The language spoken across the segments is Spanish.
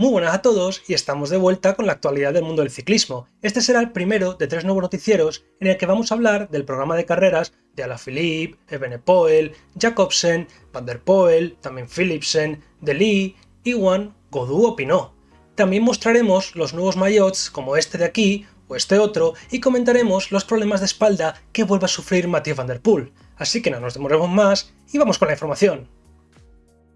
Muy buenas a todos y estamos de vuelta con la actualidad del mundo del ciclismo. Este será el primero de tres nuevos noticieros en el que vamos a hablar del programa de carreras de Alaphilippe, Evenepoel, Jacobsen, Van der Poel, también Philipsen, De Lee, Iwan, Godou o Pinot. También mostraremos los nuevos maillots como este de aquí o este otro y comentaremos los problemas de espalda que vuelve a sufrir Mathieu Van der Poel. Así que no nos demoremos más y vamos con la información.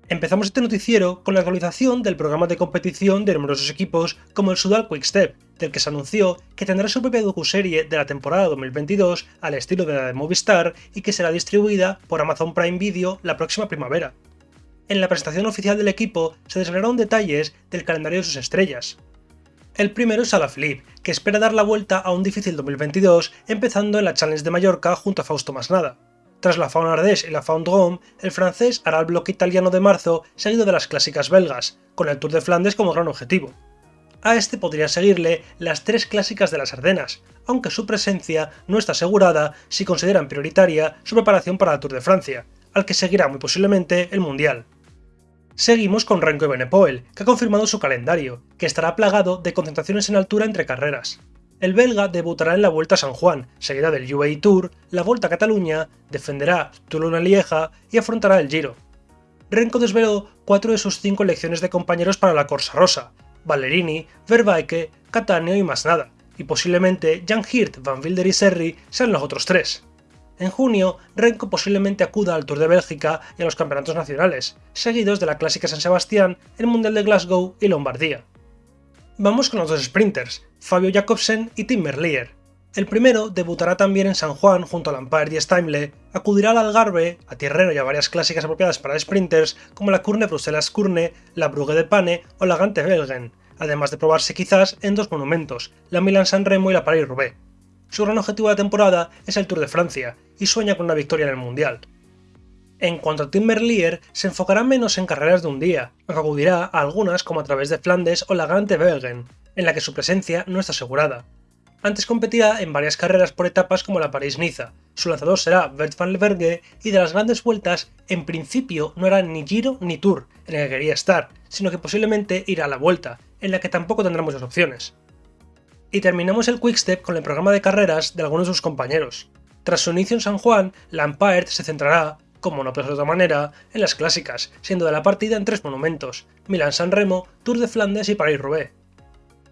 Empezamos este noticiero con la actualización del programa de competición de numerosos equipos como el Sudal Quickstep, del que se anunció que tendrá su propia docuserie de la temporada 2022 al estilo de la de Movistar y que será distribuida por Amazon Prime Video la próxima primavera. En la presentación oficial del equipo se desvelaron detalles del calendario de sus estrellas. El primero es Alaphilippe, que espera dar la vuelta a un difícil 2022 empezando en la Challenge de Mallorca junto a Fausto Masnada. Tras la Faune Ardèche y la Faune Drôme, el francés hará el bloque italiano de marzo seguido de las clásicas belgas, con el Tour de Flandes como gran objetivo. A este podría seguirle las tres clásicas de las Ardenas, aunque su presencia no está asegurada si consideran prioritaria su preparación para el Tour de Francia, al que seguirá muy posiblemente el Mundial. Seguimos con Renko Benepoel, que ha confirmado su calendario, que estará plagado de concentraciones en altura entre carreras, el belga debutará en la Vuelta a San Juan, seguida del UAE Tour, la Vuelta a Cataluña, defenderá Toulon-Lieja y afrontará el Giro. Renko desveló cuatro de sus cinco elecciones de compañeros para la Corsa Rosa, Ballerini, Vervaeke, Catania y más nada, y posiblemente Jan Hirt, Van Wilder y Serri sean los otros tres. En junio, Renko posiblemente acuda al Tour de Bélgica y a los campeonatos nacionales, seguidos de la Clásica San Sebastián, el Mundial de Glasgow y Lombardía. Vamos con los dos sprinters, Fabio Jacobsen y Tim Merlier. El primero debutará también en San Juan junto a Lampard y Steimle, acudirá al Algarve, a Tierrero y a varias clásicas apropiadas para sprinters como la Kurne Bruselas Kurne, la Brugge de Pane o la Gante Belgen, además de probarse quizás en dos monumentos, la Milan San Remo y la Paris-Roubaix. Su gran objetivo de temporada es el Tour de Francia, y sueña con una victoria en el Mundial. En cuanto a Tim Merlier, se enfocará menos en carreras de un día, aunque acudirá a algunas como a través de Flandes o la Gante Belgen, en la que su presencia no está asegurada. Antes competirá en varias carreras por etapas como la París-Niza, su lanzador será Bert van Leverge y de las grandes vueltas, en principio no hará ni Giro ni Tour, en el que quería estar, sino que posiblemente irá a la Vuelta, en la que tampoco tendrá muchas opciones. Y terminamos el Quickstep con el programa de carreras de algunos de sus compañeros. Tras su inicio en San Juan, Lampard se centrará, como no puede de otra manera, en las clásicas, siendo de la partida en tres monumentos, Milán-San Remo, Tour de Flandes y París-Roubaix.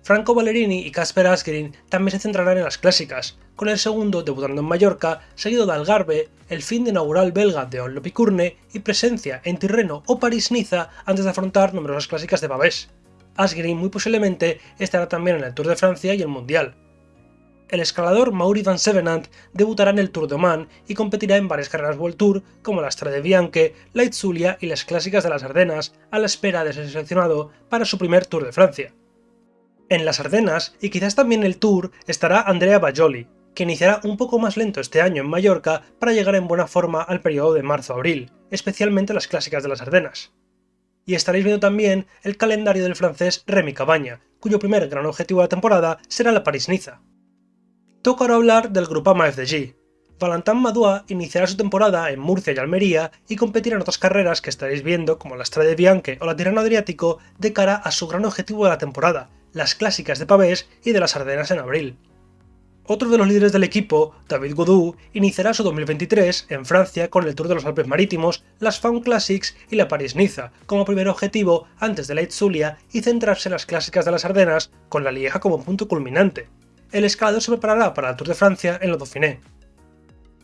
Franco Ballerini y Casper Asgreen también se centrarán en las clásicas, con el segundo debutando en Mallorca, seguido de Algarve, el fin de inaugural belga de Onlopicurne y presencia en Tirreno o París-Niza antes de afrontar numerosas clásicas de Babés. Asgreen muy posiblemente estará también en el Tour de Francia y el Mundial, el escalador Mauri van Sevenant debutará en el Tour de Oman y competirá en varias carreras World Tour como la Strade Bianche, la Itzulia y las clásicas de las Ardenas, a la espera de ser seleccionado para su primer Tour de Francia. En las Ardenas, y quizás también el Tour, estará Andrea Bajoli, que iniciará un poco más lento este año en Mallorca para llegar en buena forma al periodo de marzo-abril, especialmente las clásicas de las Ardenas. Y estaréis viendo también el calendario del francés Remy Cabaña, cuyo primer gran objetivo de la temporada será la París-Niza toca ahora hablar del Grupama FDG. Valentin Madua iniciará su temporada en Murcia y Almería y competirá en otras carreras que estaréis viendo como la Strade Bianche o la Tirreno Adriático de cara a su gran objetivo de la temporada, las clásicas de Pavés y de las Ardenas en abril. Otro de los líderes del equipo, David Godou, iniciará su 2023 en Francia con el Tour de los Alpes Marítimos, las Faun Classics y la París-Niza, como primer objetivo antes de la Itzulia y centrarse en las clásicas de las Ardenas, con la Lieja como punto culminante el escalador se preparará para el Tour de Francia en lo Dauphiné.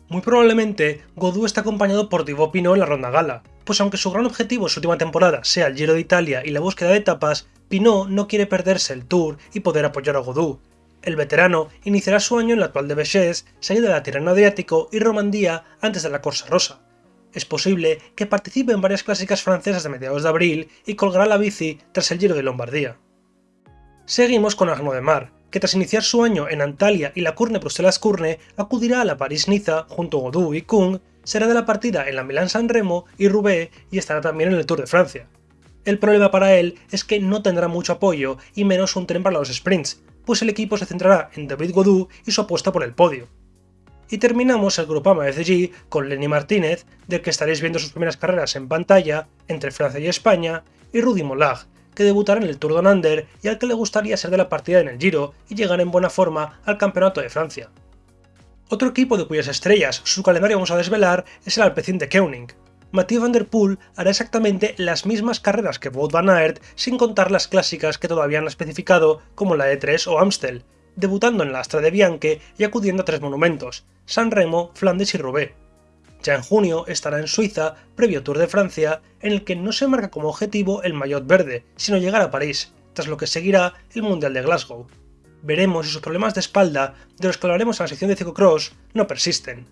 Muy probablemente, Godou está acompañado por Thibaut Pinot en la ronda gala, pues aunque su gran objetivo en su última temporada sea el Giro de Italia y la búsqueda de etapas, Pinot no quiere perderse el Tour y poder apoyar a Godou. El veterano iniciará su año en la actual de Béchés, seguido de la Tirreno Adriático y Romandía antes de la Corsa Rosa. Es posible que participe en varias clásicas francesas de mediados de abril y colgará la bici tras el Giro de Lombardía. Seguimos con Arnaud de Mar, que tras iniciar su año en Antalya y la Curne Bruselas Curne, acudirá a la París-Niza junto a Godou y Kung, será de la partida en la Milán-San Remo y Roubaix y estará también en el Tour de Francia. El problema para él es que no tendrá mucho apoyo y menos un tren para los sprints, pues el equipo se centrará en David Godou y su apuesta por el podio. Y terminamos el Grupama FDG con Lenny Martínez, del que estaréis viendo sus primeras carreras en pantalla, entre Francia y España, y Rudy Molag, que debutará en el Tour de Under y al que le gustaría ser de la partida en el Giro y llegar en buena forma al Campeonato de Francia. Otro equipo de cuyas estrellas su calendario vamos a desvelar es el Alpecin de Koenig. Mathieu van der Poel hará exactamente las mismas carreras que Wout van Aert sin contar las clásicas que todavía han especificado como la E3 o Amstel, debutando en la Astra de Bianche y acudiendo a tres monumentos, San Remo, Flandes y Roubaix. Ya en junio estará en Suiza, previo Tour de Francia, en el que no se marca como objetivo el maillot verde, sino llegar a París, tras lo que seguirá el Mundial de Glasgow. Veremos si sus problemas de espalda, de los que hablaremos en la sección de ciclocross, no persisten.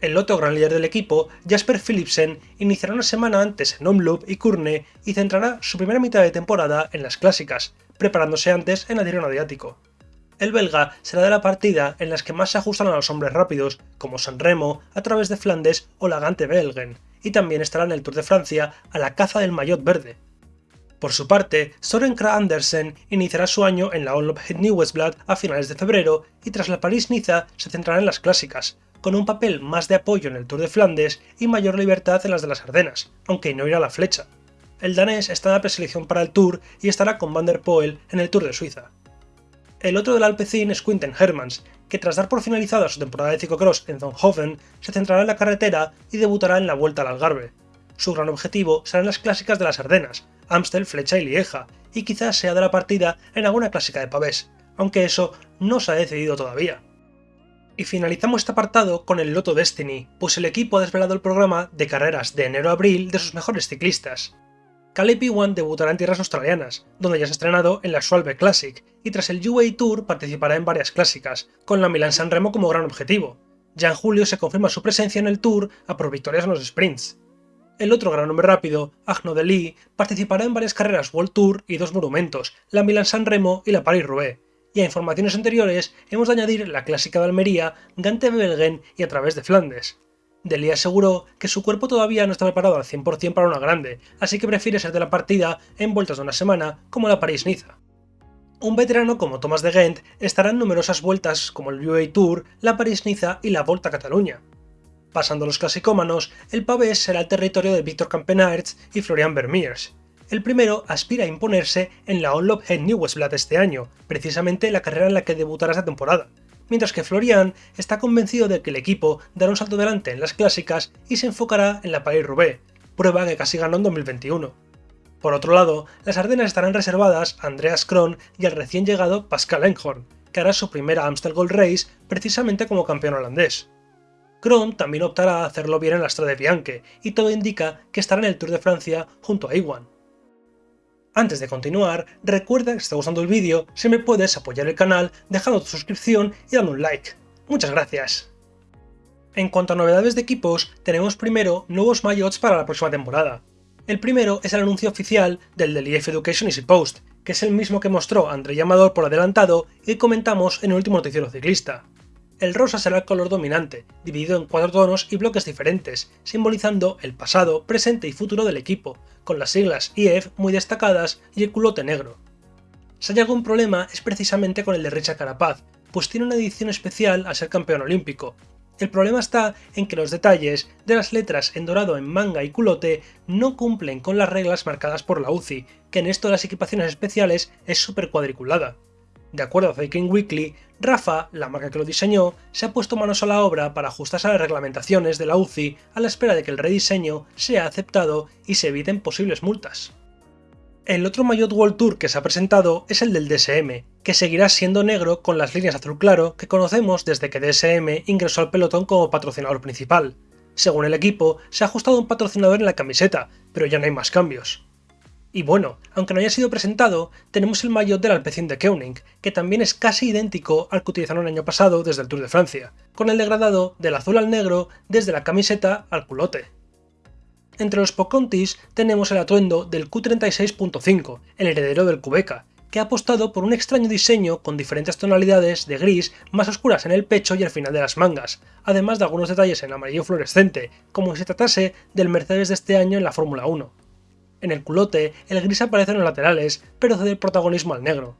El otro gran líder del equipo, Jasper Philipsen, iniciará una semana antes en Omloop y Kurne y centrará su primera mitad de temporada en las clásicas, preparándose antes en el Tirreno Adriático. El belga será de la partida en las que más se ajustan a los hombres rápidos, como San Remo, a través de Flandes o la Gante Belgen, y también estará en el Tour de Francia a la caza del maillot verde. Por su parte, Soren Kragh Andersen iniciará su año en la Onlop Westblad a finales de febrero y tras la París-Niza se centrará en las clásicas, con un papel más de apoyo en el Tour de Flandes y mayor libertad en las de las Ardenas, aunque no irá a la flecha. El danés está en la preselección para el Tour y estará con Van der Poel en el Tour de Suiza. El otro del Alpecin es Quinten Hermans, que tras dar por finalizada su temporada de ciclocross en Zonhoven, se centrará en la carretera y debutará en la Vuelta al Algarve. Su gran objetivo serán las clásicas de las Ardenas, Amstel, Flecha y Lieja, y quizás sea de la partida en alguna clásica de pavés, aunque eso no se ha decidido todavía. Y finalizamos este apartado con el Loto Destiny, pues el equipo ha desvelado el programa de carreras de enero a abril de sus mejores ciclistas. Caleb Ewan debutará en tierras australianas, donde ya se ha estrenado en la Schwalbe Classic, y tras el UAE Tour participará en varias clásicas, con la Milan San Remo como gran objetivo. Ya en julio se confirma su presencia en el Tour a por victorias en los sprints. El otro gran hombre rápido, Agno de Lee, participará en varias carreras World Tour y dos monumentos, la Milan San Remo y la Paris-Roubaix. Y a informaciones anteriores hemos de añadir la clásica de Almería, Gante Belgen y a través de Flandes. Delia aseguró que su cuerpo todavía no está preparado al 100% para una grande, así que prefiere ser de la partida en vueltas de una semana, como la París-Niza. Un veterano como Thomas de Gent estará en numerosas vueltas como el UAE Tour, la París-Niza y la Volta a Cataluña. Pasando los clasicómanos, el pavés será el territorio de Víctor Campenaerts y Florian Vermeers. El primero aspira a imponerse en la Onlop en Nieuwsblad este año, precisamente la carrera en la que debutará esta temporada, mientras que Florian está convencido de que el equipo dará un salto adelante en las clásicas y se enfocará en la Paris-Roubaix, prueba que casi ganó en 2021. Por otro lado, las Ardenas estarán reservadas a Andreas Kron y al recién llegado Pascal Enghorn, que hará su primera Amstel Gold Race precisamente como campeón holandés. Kron también optará a hacerlo bien en la Strade Bianche, y todo indica que estará en el Tour de Francia junto a Iwan. Antes de continuar, recuerda que si está gustando el vídeo, si me puedes apoyar el canal dejando tu suscripción y dando un like. Muchas gracias. En cuanto a novedades de equipos, tenemos primero nuevos maillots para la próxima temporada. El primero es el anuncio oficial del del EF Education Easy Post, que es el mismo que mostró André Llamador por adelantado y comentamos en el último noticiero ciclista. El rosa será el color dominante, dividido en cuatro tonos y bloques diferentes, simbolizando el pasado, presente y futuro del equipo, con las siglas IF muy destacadas y el culote negro. Si hay algún problema es precisamente con el de Richard Carapaz, pues tiene una edición especial al ser campeón olímpico. El problema está en que los detalles de las letras en dorado en manga y culote no cumplen con las reglas marcadas por la UCI, que en esto de las equipaciones especiales es súper cuadriculada. De acuerdo a Viking Weekly, Rafa, la marca que lo diseñó, se ha puesto manos a la obra para ajustarse a las reglamentaciones de la UCI a la espera de que el rediseño sea aceptado y se eviten posibles multas. El otro Mayotte World Tour que se ha presentado es el del DSM, que seguirá siendo negro con las líneas azul claro que conocemos desde que DSM ingresó al pelotón como patrocinador principal. Según el equipo, se ha ajustado un patrocinador en la camiseta, pero ya no hay más cambios. Y bueno, aunque no haya sido presentado, tenemos el maillot del Alpecin de Koenig, que también es casi idéntico al que utilizaron el año pasado desde el Tour de Francia, con el degradado del azul al negro desde la camiseta al culote. Entre los Pocontis tenemos el atuendo del Q36.5, el heredero del Cubeca, que ha apostado por un extraño diseño con diferentes tonalidades de gris más oscuras en el pecho y al final de las mangas, además de algunos detalles en amarillo fluorescente, como si se tratase del Mercedes de este año en la Fórmula 1. En el culote, el gris aparece en los laterales, pero cede el protagonismo al negro.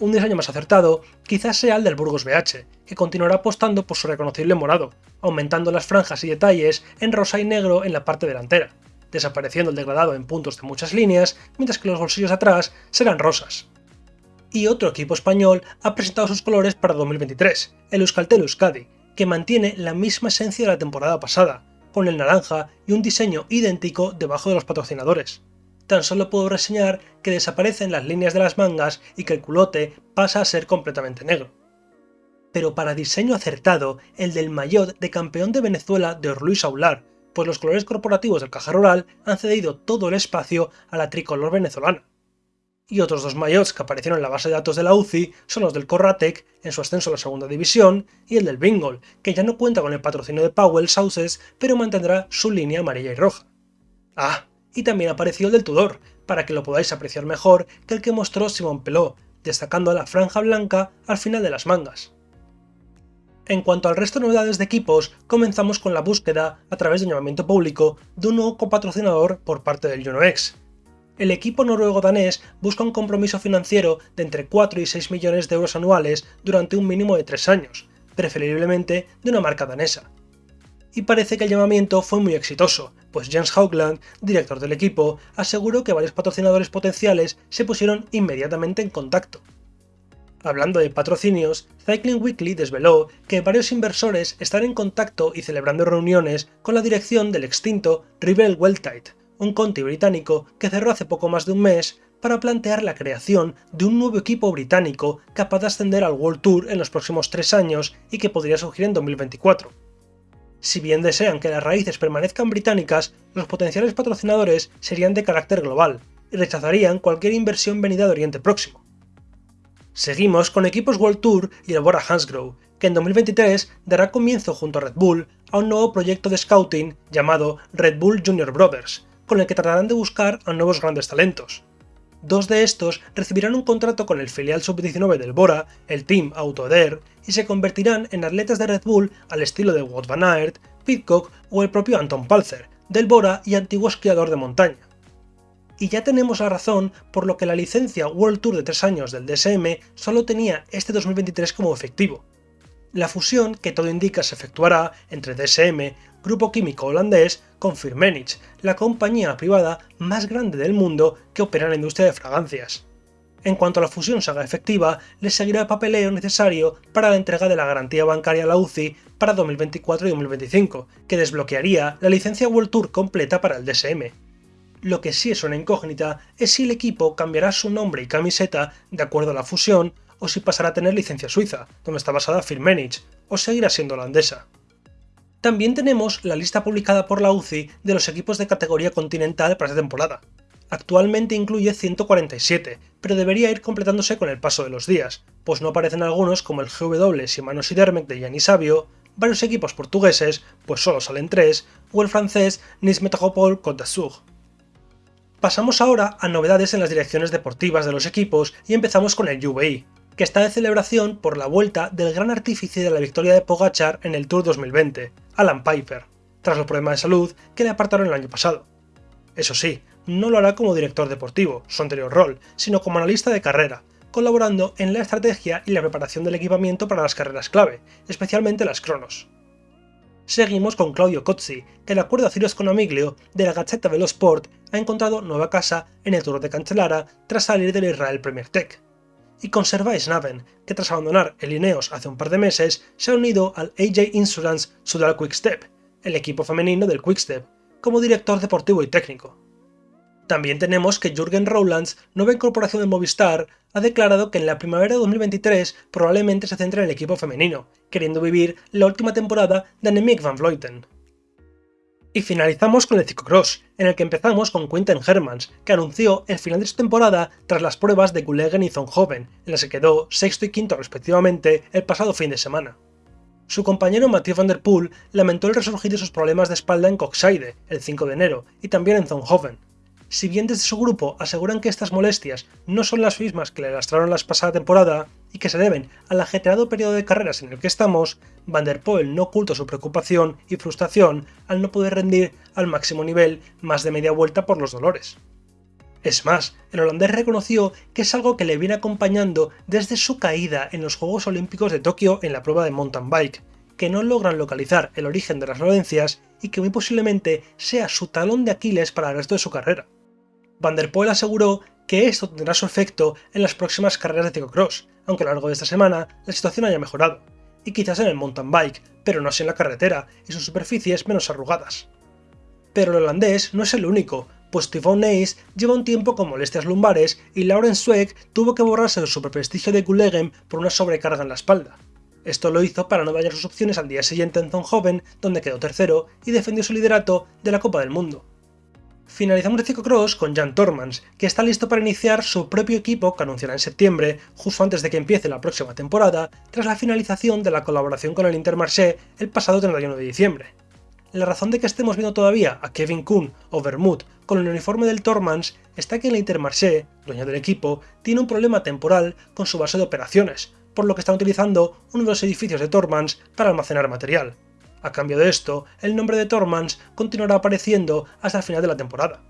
Un diseño más acertado quizás sea el del Burgos BH, que continuará apostando por su reconocible morado, aumentando las franjas y detalles en rosa y negro en la parte delantera. desapareciendo el degradado en puntos de muchas líneas, mientras que los bolsillos atrás serán rosas. Y otro equipo español ha presentado sus colores para 2023, el Euskaltel Euskadi, que mantiene la misma esencia de la temporada pasada, con el naranja y un diseño idéntico debajo de los patrocinadores. Tan solo puedo reseñar que desaparecen las líneas de las mangas y que el culote pasa a ser completamente negro. Pero para diseño acertado, el del maillot de campeón de Venezuela de Orluis Aular, pues los colores corporativos del caja rural han cedido todo el espacio a la tricolor venezolana. Y otros dos maillots que aparecieron en la base de datos de la UCI son los del Corratec en su ascenso a la segunda división y el del Bingol, que ya no cuenta con el patrocinio de Powell Sauces, pero mantendrá su línea amarilla y roja. Ah, y también apareció el del Tudor, para que lo podáis apreciar mejor que el que mostró Simon Pelot, destacando la franja blanca al final de las mangas. En cuanto al resto de novedades de equipos, comenzamos con la búsqueda, a través de llamamiento público, de un nuevo copatrocinador por parte del UNOX. El equipo noruego-danés busca un compromiso financiero de entre 4 y 6 millones de euros anuales durante un mínimo de 3 años, preferiblemente de una marca danesa y parece que el llamamiento fue muy exitoso, pues Jens Haugland, director del equipo, aseguró que varios patrocinadores potenciales se pusieron inmediatamente en contacto. Hablando de patrocinios, Cycling Weekly desveló que varios inversores están en contacto y celebrando reuniones con la dirección del extinto Rivel Weltite, un conti británico que cerró hace poco más de un mes para plantear la creación de un nuevo equipo británico capaz de ascender al World Tour en los próximos tres años y que podría surgir en 2024. Si bien desean que las raíces permanezcan británicas, los potenciales patrocinadores serían de carácter global, y rechazarían cualquier inversión venida de Oriente Próximo. Seguimos con equipos World Tour y el Bora Hansgrohe, que en 2023 dará comienzo junto a Red Bull a un nuevo proyecto de scouting llamado Red Bull Junior Brothers, con el que tratarán de buscar a nuevos grandes talentos. Dos de estos recibirán un contrato con el filial sub-19 del Bora, el Team Autoder, y se convertirán en atletas de Red Bull al estilo de Wout van Aert, Pitcock o el propio Anton Palzer, del Bora y antiguo esquiador de montaña. Y ya tenemos la razón por lo que la licencia World Tour de 3 años del DSM solo tenía este 2023 como efectivo. La fusión, que todo indica se efectuará entre DSM, grupo químico holandés, con Firmenich, la compañía privada más grande del mundo que opera en la industria de fragancias. En cuanto la fusión se haga efectiva, le seguirá el papeleo necesario para la entrega de la garantía bancaria a la UCI para 2024 y 2025, que desbloquearía la licencia World Tour completa para el DSM. Lo que sí es una incógnita es si el equipo cambiará su nombre y camiseta de acuerdo a la fusión o si pasará a tener licencia suiza, donde está basada Firmenich, o seguirá siendo holandesa. También tenemos la lista publicada por la UCI de los equipos de categoría continental para esta temporada. Actualmente incluye 147, pero debería ir completándose con el paso de los días, pues no aparecen algunos como el GW Shimano Sidermec de Gianni Savio, varios equipos portugueses, pues solo salen tres, o el francés Nice Métropole Côte d'Azur. Pasamos ahora a novedades en las direcciones deportivas de los equipos y empezamos con el UVI, que está de celebración por la vuelta del gran artífice de la victoria de Pogachar en el Tour 2020, Alan Piper, tras los problemas de salud que le apartaron el año pasado. Eso sí, no lo hará como director deportivo, su anterior rol, sino como analista de carrera, colaborando en la estrategia y la preparación del equipamiento para las carreras clave, especialmente las cronos. Seguimos con Claudio Cozzi, que de acuerdo a Ciro Sconamiglio de la Gazzetta dello Sport ha encontrado nueva casa en el Tour de Cancellara tras salir del Israel Premier Tech. Y con Servais Naven, que tras abandonar el Ineos hace un par de meses, se ha unido al AJ Insurance Sudal Quickstep, el equipo femenino del Quickstep, como director deportivo y técnico. También tenemos que Jürgen Rowlands, nueva incorporación de Movistar, ha declarado que en la primavera de 2023 probablemente se centre en el equipo femenino, queriendo vivir la última temporada de Annemiek van Vleuten. Y finalizamos con el ciclocross, en el que empezamos con Quinten Hermans, que anunció el final de su temporada tras las pruebas de Gulegen y Zonhoven, en las que quedó sexto y quinto respectivamente el pasado fin de semana. Su compañero Mathieu van der Poel lamentó el resurgir de sus problemas de espalda en Coxide, el 5 de enero, y también en Zonhoven, si bien desde su grupo aseguran que estas molestias no son las mismas que le lastraron la pasada temporada y que se deben al ajetreado periodo de carreras en el que estamos, Van der Poel no oculta su preocupación y frustración al no poder rendir al máximo nivel más de media vuelta por los dolores. Es más, el holandés reconoció que es algo que le viene acompañando desde su caída en los Juegos Olímpicos de Tokio en la prueba de mountain bike, que no logran localizar el origen de las violencias y que muy posiblemente sea su talón de Aquiles para el resto de su carrera. Van der Poel aseguró que esto tendrá su efecto en las próximas carreras de ciclocross, aunque a lo largo de esta semana la situación haya mejorado, y quizás en el mountain bike, pero no así en la carretera y sus superficies menos arrugadas. Pero el holandés no es el único, pues Typhon Ace lleva un tiempo con molestias lumbares y Lauren Zweig tuvo que borrarse de su prestigio de Gullegen por una sobrecarga en la espalda. Esto lo hizo para no dañar sus opciones al día siguiente en Zonhoven, donde quedó tercero y defendió su liderato de la Copa del Mundo. Finalizamos el ciclocross con Jan Tormans, que está listo para iniciar su propio equipo que anunciará en septiembre, justo antes de que empiece la próxima temporada, tras la finalización de la colaboración con el Intermarché el pasado 31 de diciembre. La razón de que estemos viendo todavía a Kevin Kuhn o Vermouth con el uniforme del Tormans está que el Intermarché, dueño del equipo, tiene un problema temporal con su base de operaciones, por lo que están utilizando uno de los edificios de Tormans para almacenar material. A cambio de esto, el nombre de Tormans continuará apareciendo hasta el final de la temporada.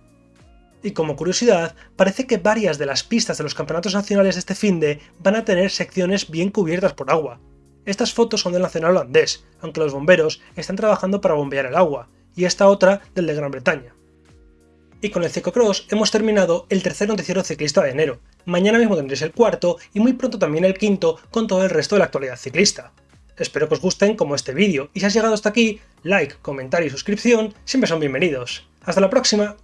Y como curiosidad, parece que varias de las pistas de los campeonatos nacionales de este finde van a tener secciones bien cubiertas por agua. Estas fotos son del nacional holandés, aunque los bomberos están trabajando para bombear el agua, y esta otra del de Gran Bretaña. Y con el ciclocross hemos terminado el tercer noticiero ciclista de enero. Mañana mismo tendréis el cuarto y muy pronto también el quinto con todo el resto de la actualidad ciclista. Espero que os gusten como este vídeo y si has llegado hasta aquí, like, comentario y suscripción siempre son bienvenidos. ¡Hasta la próxima!